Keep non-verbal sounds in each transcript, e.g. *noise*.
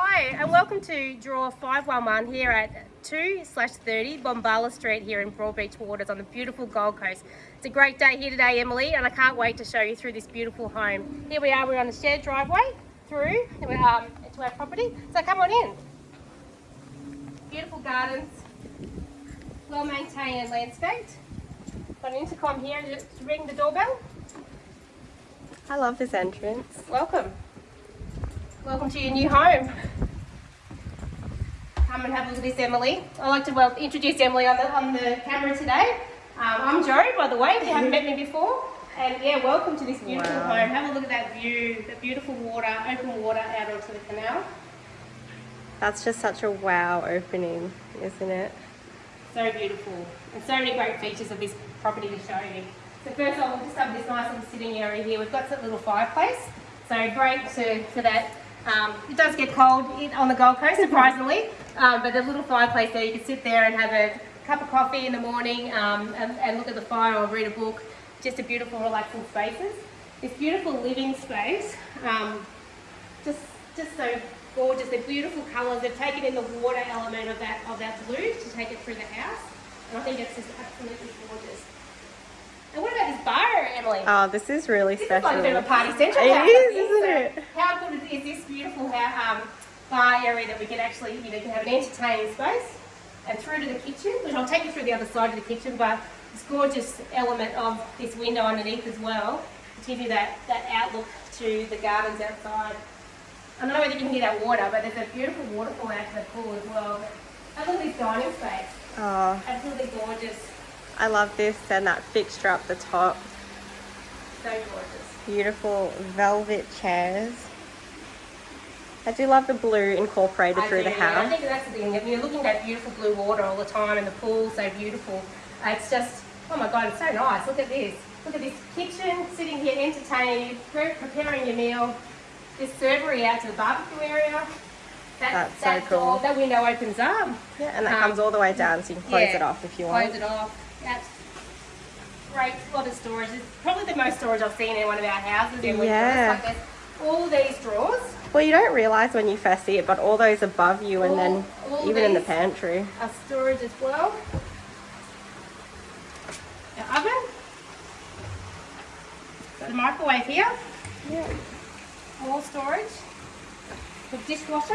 Hi, and welcome to Draw 511 here at 2 slash 30 Bombala Street here in Broadbeach Waters on the beautiful Gold Coast. It's a great day here today, Emily, and I can't wait to show you through this beautiful home. Here we are, we're on a shared driveway through um, to our property, so come on in. Beautiful gardens, well maintained and landscaped. Got an intercom here to ring the doorbell. I love this entrance. Welcome. Welcome to your new home. Come and have a look at this, Emily. I'd like to well, introduce Emily on the, on the camera today. Um, I'm Joe, by the way, if you haven't met me before. And yeah, welcome to this beautiful Wow. home. Have a look at that view, the beautiful water, open water out onto the canal. That's just such a wow opening, isn't it? So beautiful. And so many great features of this property to show you. So first of all, we'll just have this nice little sitting area here. We've got that little fireplace. So great to, for that. Um, it does get cold on the Gold Coast, surprisingly. *laughs* Um, but the little fireplace there, you can sit there and have a cup of coffee in the morning um, and, and look at the fire or read a book. Just a beautiful, relaxing spaces. This beautiful living space. Um, just just so gorgeous. They're beautiful colours. They've taken in the water element of that of that blue to take it through the house. And I think it's just absolutely gorgeous. And what about this bar, Emily? Oh, this is really this special. is like a bit of a party central. It is, isn't So it? How good is this beautiful um, bar area that we can actually, you know, can have an entertaining space and through to the kitchen, which I'll take you through the other side of the kitchen, but this gorgeous element of this window underneath as well to give you that, that outlook to the gardens outside. I don't know whether you can hear that water, but there's a beautiful waterfall out to the pool as well. Have a look at this dining space. Oh, Absolutely gorgeous. I love this and that fixture up the top. So gorgeous. Beautiful velvet chairs. I do love the blue incorporated I through the do, yeah. I house. think that's the thing. If you're looking at beautiful blue water all the time and the pool so beautiful, it's just, oh my God, it's so nice. Look at this. Look at this kitchen, sitting here entertaining, preparing your meal. This servery out to the barbecue area. That, That's so that cool. door, that window opens up. Yeah, and that Um, comes all the way down so you can close Yeah, it off if you want. Close it off. That's great. A lot of storage. It's probably the most storage I've seen in one of our houses. in Yeah. Like all these drawers. Well, you don't realise when you first see it, but all those above you and then All- all even in the pantry. Our storage as well. Our oven. A microwave here. Yeah. More storage. The dishwasher.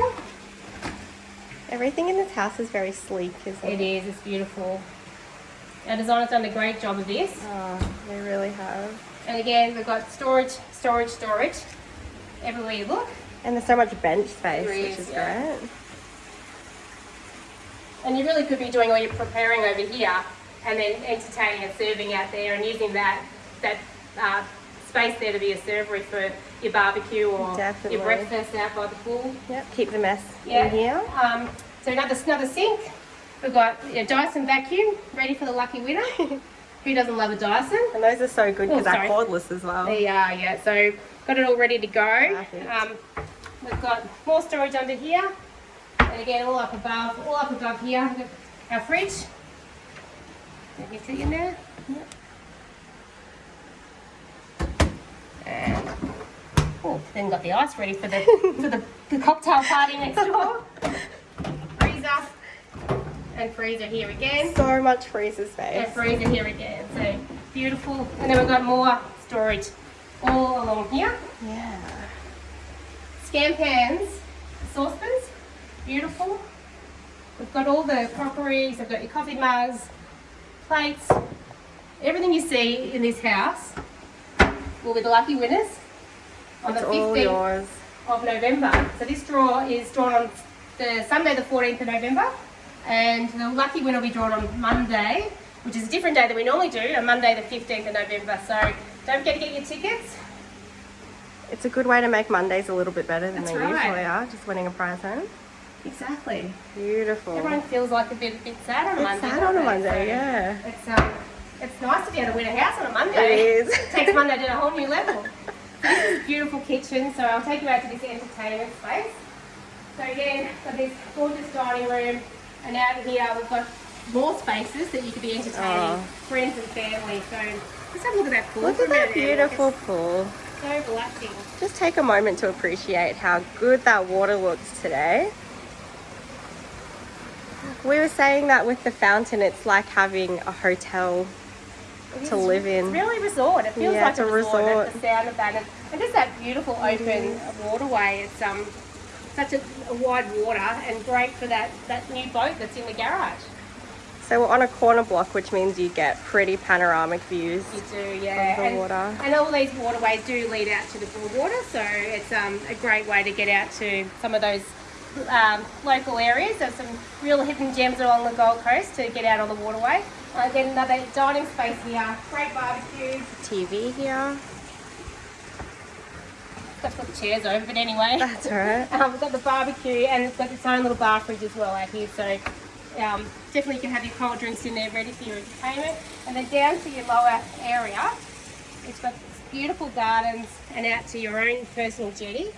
Everything in this house is very sleek, isn't It it? is. It's beautiful. Our designer's done a great job of this. Oh, they really have. And again, we've got storage, storage, storage. Everywhere you look. And there's so much bench space, There which is, is yeah. great. And you really could be doing all your preparing over here and then entertaining and serving out there and using that that uh, space there to be a servery for your barbecue or Definitely. your breakfast out by the pool. Yep, keep the mess Yeah. in here. Um, so another another sink. We've got a Dyson vacuum ready for the lucky winner. *laughs* Who doesn't love a Dyson? And those are so good Oh, because they're cordless as well. They are, yeah. So got it all ready to go. Um, we've got more storage under here, and again all up above, all up above here. We've got Our fridge. Let me see in there. And oh, then got the ice ready for the for the, the cocktail party next door. *laughs* Freezer and freezer here again. So much freezer And space. freezer here again. So beautiful. And then we've got more storage all along here. Yeah. Scan pans, saucepans, beautiful. We've got all the crockeries, I've got your coffee mugs, plates, everything you see in this house will be the lucky winners on It's the 15th of November. So this draw is drawn on the Sunday the 14th of November and the lucky winner will be drawn on Monday, which is a different day than we normally do, on Monday the 15th of November. So don't forget to get your tickets. It's a good way to make Mondays a little bit better than That's they right. usually are, just winning a prize home. Exactly. Beautiful. Everyone feels like a bit, bit sad on a Monday. sad on a? Monday, So yeah. It's um, it's nice to be able to win a house on a Monday. It is. *laughs* Takes Monday to a whole new *laughs* level. This is a beautiful kitchen, so I'll take you out to this entertainment space. So again, got this gorgeous dining room, and out here we've got more spaces that you could be entertaining Oh. friends and family. So let's have a look at that pool. Look at that beautiful pool. So relaxing. Just take a moment to appreciate how good that water looks today. We were saying that with the fountain, it's like having a hotel It to live in. It's really a resort. It feels Yeah, like it's a resort. resort. That's the sound of that. And, and just that beautiful open waterway. It's um such a, a wide water and great for that, that new boat that's in the garage. So we're on a corner block, which means you get pretty panoramic views. You do, yeah. Of the and, water. and all these waterways do lead out to the Broadwater, so it's um, a great way to get out to some of those um, local areas. There's some real hidden gems along the Gold Coast to get out on the waterway. Uh, then another dining space here, great barbecue. TV here. Got to put the chairs over, but anyway. That's all right. *laughs* Um, we've got the barbecue and it's got its own little bar fridge as well out here. So um, definitely you can have your cold drinks in there ready for your entertainment. And then down to your lower area, it's got beautiful gardens and out to your own personal jetty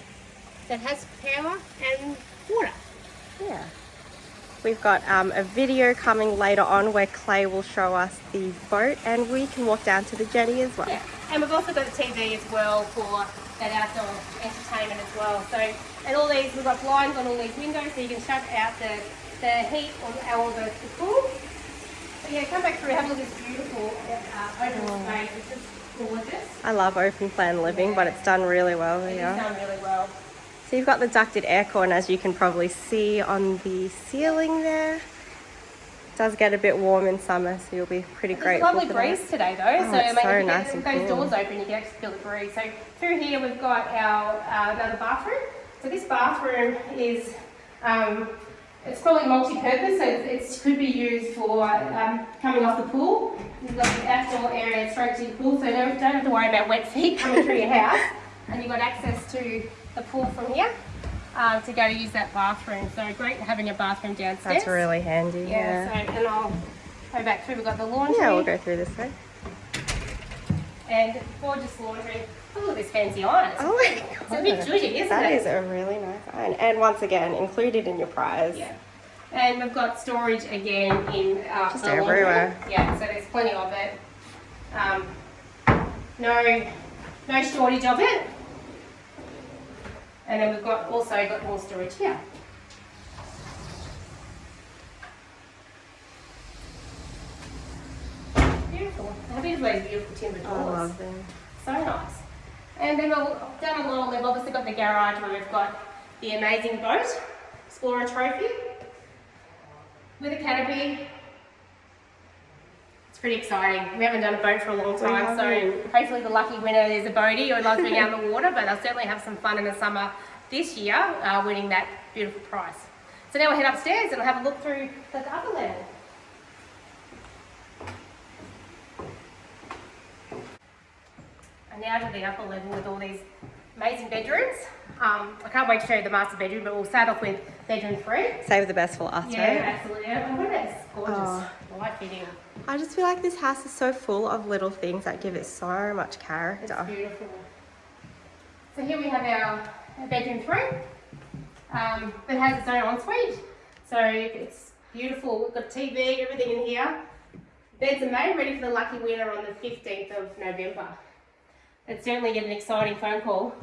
that has power and water. Yeah. We've got um, a video coming later on where Clay will show us the boat and we can walk down to the jetty as well. Yeah. And we've also got a TV as well for that outdoor entertainment as well. So, and all these, we've got blinds on all these windows so you can shut out the, the heat or, or the, the cool. But yeah, come back through, have a look at this beautiful uh, open space. It's just gorgeous. I love open plan living, but it's done really well It's done really well. So you've got the ducted aircon as you can probably see on the ceiling there. It does get a bit warm in summer, so you'll be pretty great. It's grateful lovely breeze that. today though, Oh, so it's so if you nice get those cool. doors open, you can actually feel the breeze. So through here we've got our uh, another bathroom. So this bathroom is um, it's probably multi-purpose, so it could be used for um, coming off the pool. You've got the outdoor area straight to your pool, so don't, don't have to worry about wet feet coming through your house. *laughs* And you've got access to the pool from here um, to go to use that bathroom. So great having a bathroom downstairs. That's really handy. yeah. Yeah. So and I'll go back through. We've got the laundry. Yeah, we'll go through this way. And gorgeous laundry. Oh, Look at this fancy iron. It's, Oh my god. it's a bit god. isn't That it? is a really nice iron. And once again, included in your prize. Yeah. And we've got storage again in uh, Just the laundry. everywhere. Yeah, so there's plenty of it. Um, no, no shortage of it. And then we've got also got more storage here. Beautiful. How beautiful those beautiful timber doors. I love them. So nice. And then we'll, down lower level, obviously got the garage where we've got the amazing boat, Explorer Trophy, with a canopy. Pretty exciting. We haven't done a boat for a long time, so hopefully the lucky winner is a boatie who loves being out on the *laughs* water, but they'll certainly have some fun in the summer this year, uh, winning that beautiful prize. So now we'll head upstairs and we'll have a look through the upper level. And now to the upper level with all these amazing bedrooms. Um, I can't wait to show you the master bedroom, but we'll start off with bedroom three. Save the best for last, Yeah, right? absolutely. And look at this gorgeous Oh. light fitting. I just feel like this house is so full of little things that give it so much character. It's beautiful. So here we have our, bedroom three. Um, it has its own ensuite. So it's beautiful. We've got TV, everything in here. Beds are made ready for the lucky winner on the 15th of November. It's certainly an exciting phone call.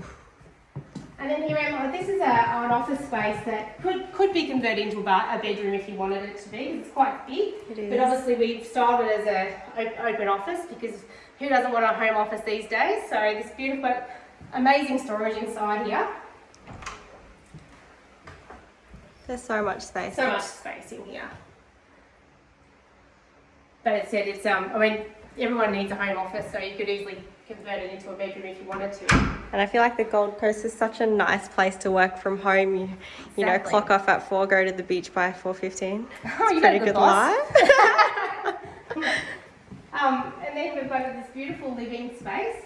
And then here, Emma, this is a, an office space that could, could be converted into a, bar, a bedroom if you wanted it to be. It's quite big. It But obviously we've styled it as a op- open office because who doesn't want a home office these days? So this beautiful, amazing storage inside here. There's so much space. So much space in here. But it said it's um. I mean, everyone needs a home office, so you could easily convert it into a bedroom if you wanted to. And I feel like the Gold Coast is such a nice place to work from home. You, you know, clock off at four, go to the beach by four fifteen. *laughs* Oh, you Pretty good boss. life. *laughs* Um, and then we've got this beautiful living space.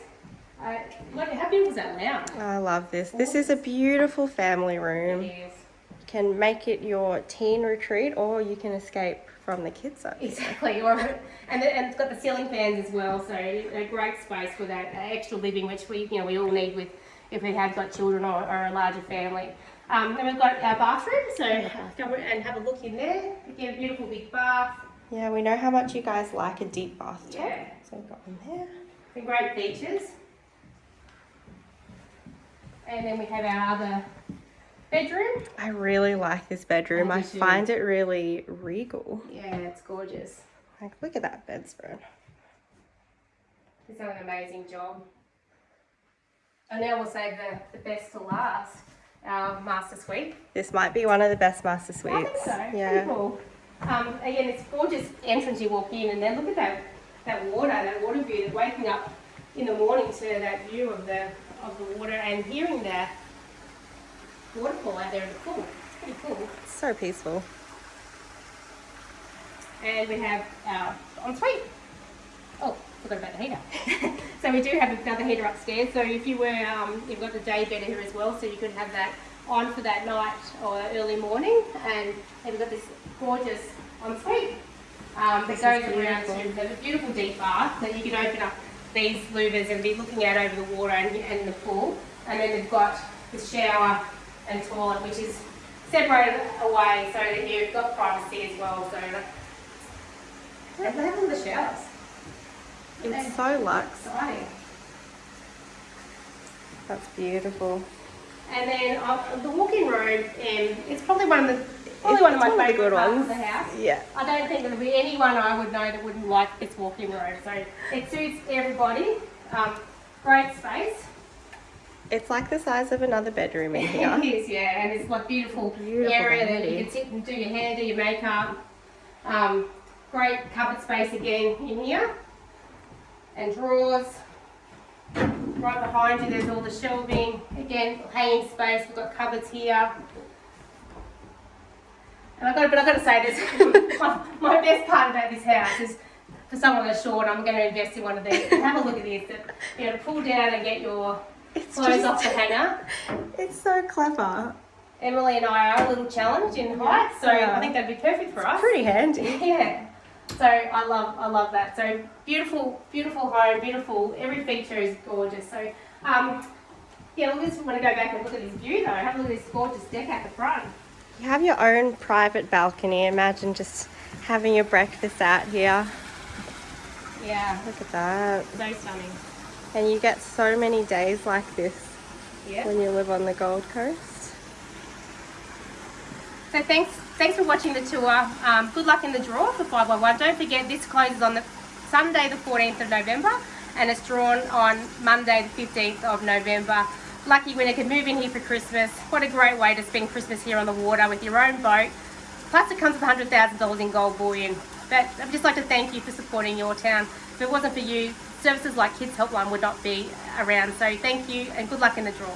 Uh, look, how beautiful is that lounge? I love this. This is a beautiful family room. It is. Can make it your teen retreat, or you can escape from the kids zone. Exactly, or and, the, and it's got the ceiling fans as well, so a great space for that uh, extra living, which we you know we all need with if we have got children or, or a larger family. Um, then we've got our bathroom, so go and have a look in there. Again, a beautiful big bath, Yeah, we know how much you guys like a deep bathtub. Yeah. So we've got one there. some great features. And then we have our other bedroom. I really like this bedroom. I I find it really regal. Yeah, it's gorgeous. Like, look at that bedspread. He's done an amazing job. And now we'll save the, the best to last, our master suite. This might be one of the best master suites. I think so. Yeah. Cool. Um, again, it's gorgeous entrance you walk in, and then look at that that water, that water view. That waking up in the morning to that view of the of the water and hearing the waterfall out there in the pool. It's pretty cool. So peaceful. And we have our ensuite. Oh, forgot about the heater. *laughs* so we do have another heater upstairs. So if you were, um, you've got the day bed here as well, so you could have that on for that night or early morning. And we've got this gorgeous ensuite um, that goes around to there's a beautiful deep bath that you can open up these louvers and be looking out over the water and, and the pool. And then they've got the shower and toilet, which is separated away so that you've got privacy as well. So that and they have all the showers. It's so luxe. Exciting. That's beautiful. And then uh, the walk-in room, um, it's probably one of the probably one of my It's one of the favourite good parts ones. of the house. Yeah. I don't think there'll be anyone I would know that wouldn't like this walk-in room. So it suits everybody. Um, great space. It's like the size of another bedroom in *laughs* here. here. is, yeah, and it's like beautiful, Beautiful area that you can sit and do your hair, do your makeup. Um, great cupboard space again in here, and drawers. Right behind you, there's all the shelving. Again, hanging space. We've got cupboards here. And I've got, but I've got to say this: *laughs* my, my best part about this house is for someone that's short. I'm going to invest in one of these. Have a look at this. You know, pull down and get your It's clothes just- off the hanger. *laughs* It's so clever. Emily and I are a little challenged in height, so Yeah. I think that'd be perfect for us. Pretty handy. *laughs* Yeah. So I love I love that. So beautiful, beautiful home, beautiful. Every feature is gorgeous. So um, yeah, we just want to go back and look at this view though. Have a look at this gorgeous deck at the front. You have your own private balcony. Imagine just having your breakfast out here. Yeah, Look at that. so stunning. And you get so many days like this Yeah. when you live on the Gold Coast. So thanks thanks for watching the tour. Um, good luck in the draw for 511. Don't forget this closes on the Sunday the 14th of November and it's drawn on Monday the 15th of November. Lucky winner can move in here for Christmas. What a great way to spend Christmas here on the water with your own boat. Plus it comes with $100,000 in gold bullion. But I'd just like to thank you for supporting yourtown. If it wasn't for you, services like Kids Helpline would not be around. So thank you and good luck in the draw.